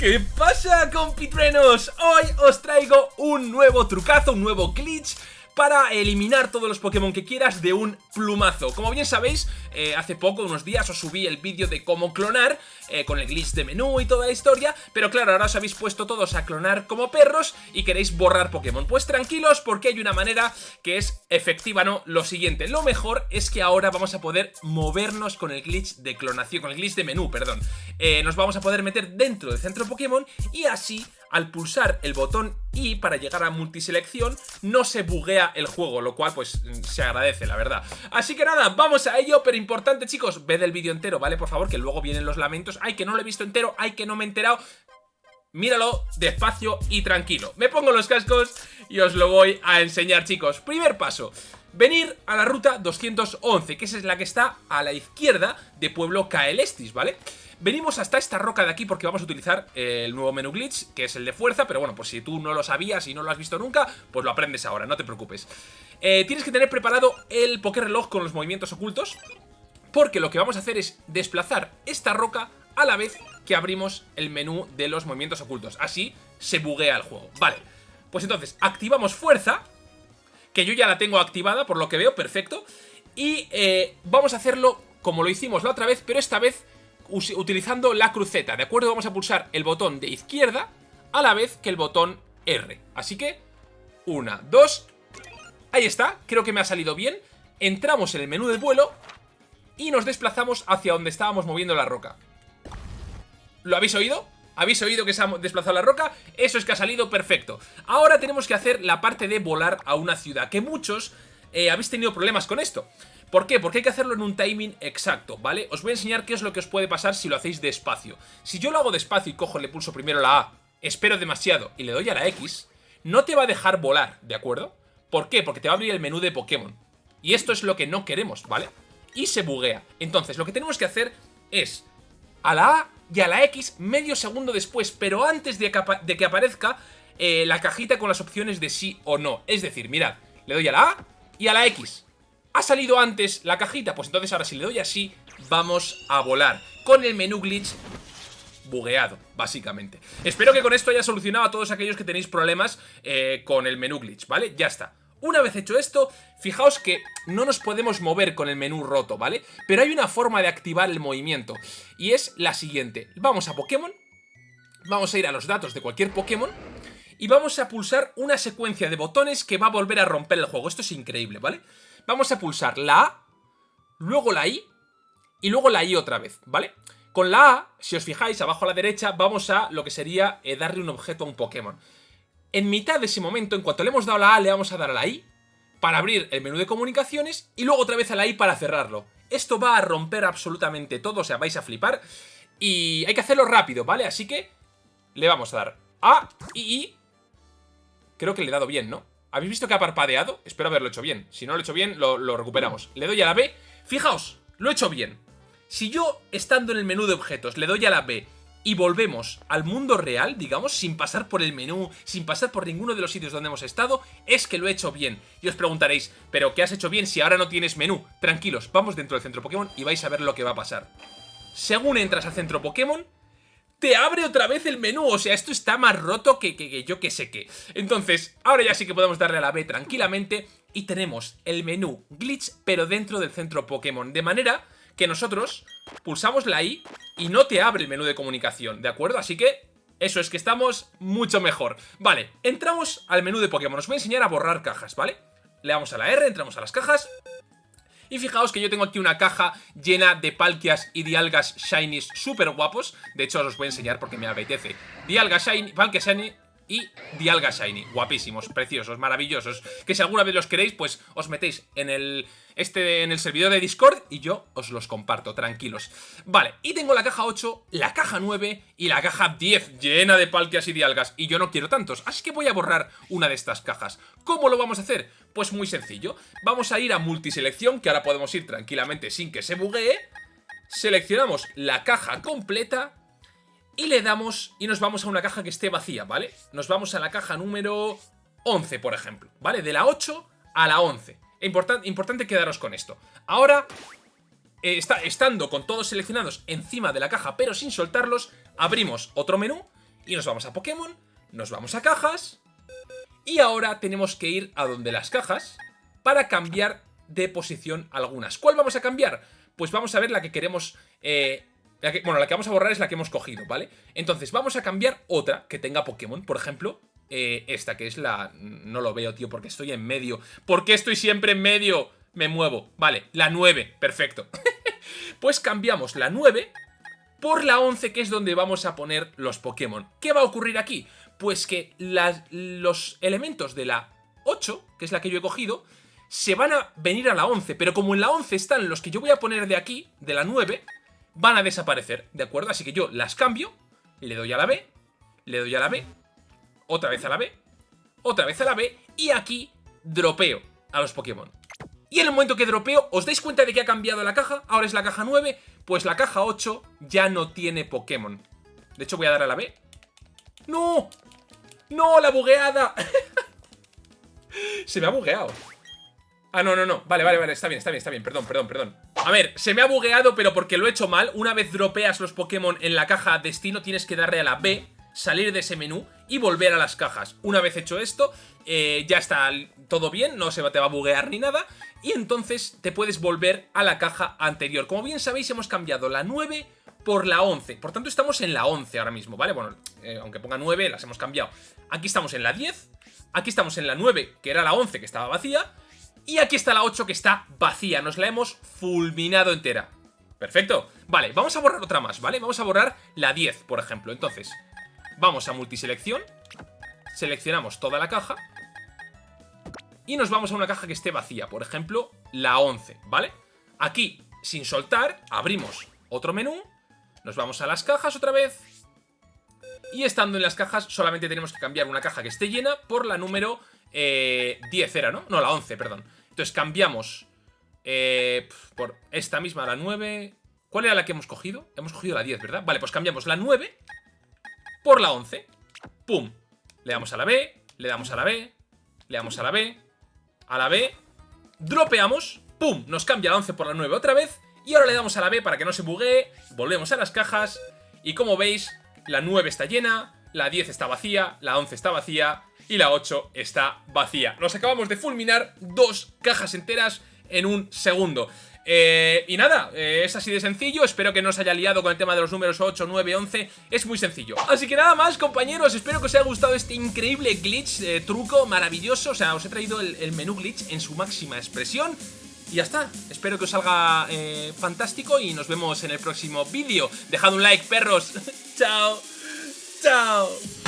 ¿Qué pasa compitrenos? Hoy os traigo un nuevo trucazo, un nuevo glitch para eliminar todos los Pokémon que quieras de un plumazo. Como bien sabéis, eh, hace poco, unos días, os subí el vídeo de cómo clonar, eh, con el glitch de menú y toda la historia, pero claro, ahora os habéis puesto todos a clonar como perros y queréis borrar Pokémon. Pues tranquilos, porque hay una manera que es efectiva, ¿no? Lo siguiente, lo mejor es que ahora vamos a poder movernos con el glitch de clonación, con el glitch de menú, perdón. Eh, nos vamos a poder meter dentro del centro Pokémon y así al pulsar el botón I para llegar a multiselección no se buguea el juego, lo cual pues se agradece, la verdad. Así que nada, vamos a ello, pero importante chicos, ved el vídeo entero, ¿vale? Por favor, que luego vienen los lamentos. Ay, que no lo he visto entero, ay, que no me he enterado. Míralo despacio y tranquilo. Me pongo los cascos y os lo voy a enseñar, chicos. Primer paso. Venir a la ruta 211, que esa es la que está a la izquierda de Pueblo Caelestis, ¿vale? Venimos hasta esta roca de aquí porque vamos a utilizar el nuevo menú glitch, que es el de fuerza, pero bueno, pues si tú no lo sabías y no lo has visto nunca, pues lo aprendes ahora, no te preocupes. Eh, tienes que tener preparado el reloj con los movimientos ocultos, porque lo que vamos a hacer es desplazar esta roca a la vez que abrimos el menú de los movimientos ocultos. Así se buguea el juego. Vale, pues entonces activamos fuerza, que yo ya la tengo activada por lo que veo, perfecto. Y eh, vamos a hacerlo como lo hicimos la otra vez, pero esta vez utilizando la cruceta, ¿de acuerdo? Vamos a pulsar el botón de izquierda a la vez que el botón R. Así que, una, dos, ahí está, creo que me ha salido bien. Entramos en el menú de vuelo y nos desplazamos hacia donde estábamos moviendo la roca. ¿Lo habéis oído? ¿Habéis oído que se ha desplazado la roca? Eso es que ha salido perfecto. Ahora tenemos que hacer la parte de volar a una ciudad, que muchos eh, habéis tenido problemas con esto. ¿Por qué? Porque hay que hacerlo en un timing exacto, ¿vale? Os voy a enseñar qué es lo que os puede pasar si lo hacéis despacio. Si yo lo hago despacio y cojo, le pulso primero la A, espero demasiado y le doy a la X, no te va a dejar volar, ¿de acuerdo? ¿Por qué? Porque te va a abrir el menú de Pokémon. Y esto es lo que no queremos, ¿vale? Y se buguea. Entonces, lo que tenemos que hacer es a la A y a la X medio segundo después, pero antes de que, aparezca eh, la cajita con las opciones de sí o no. Es decir, mirad, le doy a la A y a la X. ¿Ha salido antes la cajita? Pues entonces ahora si le doy así, vamos a volar. Con el menú glitch bugueado, básicamente. Espero que con esto haya solucionado a todos aquellos que tenéis problemas eh, con el menú glitch, ¿vale? Ya está. Una vez hecho esto, fijaos que no nos podemos mover con el menú roto, ¿vale? Pero hay una forma de activar el movimiento, y es la siguiente. Vamos a Pokémon, vamos a ir a los datos de cualquier Pokémon, y vamos a pulsar una secuencia de botones que va a volver a romper el juego. Esto es increíble, ¿vale? vale vamos a pulsar la A, luego la I y luego la I otra vez, ¿vale? Con la A, si os fijáis, abajo a la derecha, vamos a lo que sería eh, darle un objeto a un Pokémon. En mitad de ese momento, en cuanto le hemos dado la A, le vamos a dar a la I para abrir el menú de comunicaciones y luego otra vez a la I para cerrarlo. Esto va a romper absolutamente todo, o sea, vais a flipar. Y hay que hacerlo rápido, ¿vale? Así que le vamos a dar A y I. Creo que le he dado bien, ¿no? ¿Habéis visto que ha parpadeado? Espero haberlo hecho bien. Si no lo he hecho bien, lo, recuperamos. Le doy a la B. Fijaos, lo he hecho bien. Si yo, estando en el menú de objetos, le doy a la B y volvemos al mundo real, digamos, sin pasar por el menú, sin pasar por ninguno de los sitios donde hemos estado, es que lo he hecho bien. Y os preguntaréis, ¿pero qué has hecho bien si ahora no tienes menú? Tranquilos, vamos dentro del centro Pokémon y vais a ver lo que va a pasar. Según entras al centro Pokémon, te abre otra vez el menú. O sea, esto está más roto que, yo que sé qué. Entonces, ahora ya sí que podemos darle a la B tranquilamente y tenemos el menú glitch, pero dentro del centro Pokémon. De manera que nosotros pulsamos la I y no te abre el menú de comunicación, ¿de acuerdo? Así que eso es que estamos mucho mejor. Vale, entramos al menú de Pokémon. Os voy a enseñar a borrar cajas, ¿vale? Le damos a la R, entramos a las cajas y fijaos que yo tengo aquí una caja llena de palkias y dialgas shinies súper guapos. De hecho, os voy a enseñar porque me apetece. Dialga shiny, palkia shiny y Dialga Shiny. Guapísimos, preciosos, maravillosos. Que si alguna vez los queréis, pues os metéis en el, este, en el servidor de Discord y yo os los comparto, tranquilos. Vale, y tengo la caja 8, la caja 9 y la caja 10 llena de palquias y dialgas. Y yo no quiero tantos, así que voy a borrar una de estas cajas. ¿Cómo lo vamos a hacer? Pues muy sencillo. Vamos a ir a multiselección, que ahora podemos ir tranquilamente sin que se buguee. Seleccionamos la caja completa y le damos y nos vamos a una caja que esté vacía, ¿vale? Nos vamos a la caja número 11, por ejemplo, ¿vale? De la 8 a la 11. importante quedaros con esto. Ahora, eh, está, estando con todos seleccionados encima de la caja, pero sin soltarlos, abrimos otro menú Y nos vamos a Pokémon, nos vamos a cajas, y ahora tenemos que ir a donde las cajas para cambiar de posición algunas. ¿Cuál vamos a cambiar? Pues vamos a ver la que queremos... Eh, bueno, la que vamos a borrar es la que hemos cogido, ¿vale? Entonces vamos a cambiar otra que tenga Pokémon, por ejemplo, eh, esta que es la... No lo veo, tío, porque estoy en medio. ¿Por qué estoy siempre en medio? Me muevo. Vale, la 9, perfecto. pues cambiamos la 9 por la 11, que es donde vamos a poner los Pokémon. ¿Qué va a ocurrir aquí? Pues que los elementos de la 8, que es la que yo he cogido, se van a venir a la 11, pero como en la 11 están los que yo voy a poner de aquí, de la 9, van a desaparecer, ¿de acuerdo? Así que yo las cambio, le doy a la B, le doy a la B, otra vez a la B, otra vez a la B, y aquí dropeo a los Pokémon. Y en el momento que dropeo, ¿os dais cuenta de que ha cambiado la caja? Ahora es la caja 9, pues la caja 8 ya no tiene Pokémon. De hecho voy a dar a la B. ¡No! ¡No! ¡La bugueada! Se me ha bugueado. Ah, no, no, no. Vale, vale, vale. Está bien, está bien, está bien. Perdón, perdón, perdón. A ver, se me ha bugueado, pero porque lo he hecho mal. Una vez dropeas los Pokémon en la caja destino, tienes que darle a la B, salir de ese menú y volver a las cajas. Una vez hecho esto, eh, ya está todo bien, no se te va a buguear ni nada. Y entonces te puedes volver a la caja anterior. Como bien sabéis, hemos cambiado la 9 por la 11. Por tanto, estamos en la 11 ahora mismo, ¿vale? Bueno, eh, aunque ponga 9, las hemos cambiado. Aquí estamos en la 10. Aquí estamos en la 9, que era la 11, que estaba vacía. Y aquí está la 8 que está vacía, nos la hemos fulminado entera. Perfecto. Vale, vamos a borrar otra más, ¿vale? Vamos a borrar la 10, por ejemplo. Entonces, vamos a multiselección, seleccionamos toda la caja y nos vamos a una caja que esté vacía, por ejemplo, la 11, ¿vale? Aquí, sin soltar, abrimos otro menú, nos vamos a las cajas otra vez y estando en las cajas solamente tenemos que cambiar una caja que esté llena por la número 10 eh, era, ¿no? No, la 11, perdón. Entonces cambiamos eh, por esta misma, la 9... ¿Cuál era la que hemos cogido? Hemos cogido la 10, ¿verdad? Vale, pues cambiamos la 9 por la 11. ¡Pum! Le damos a la B, le damos a la B, le damos a la B, a la B, dropeamos, ¡pum! Nos cambia la 11 por la 9 otra vez y ahora le damos a la B para que no se buguee, volvemos a las cajas y como veis, la 9 está llena, la 10 está vacía, la 11 está vacía y la 8 está vacía. Nos acabamos de fulminar dos cajas enteras en un segundo. Eh, y nada, eh, es así de sencillo, espero que no os haya liado con el tema de los números 8, 9, 11, es muy sencillo. Así que nada más compañeros, espero que os haya gustado este increíble glitch, eh, truco maravilloso, o sea, os he traído el, el, menú glitch en su máxima expresión. Y ya está, espero que os salga fantástico y nos vemos en el próximo vídeo. Dejad un like, perros. chao, down.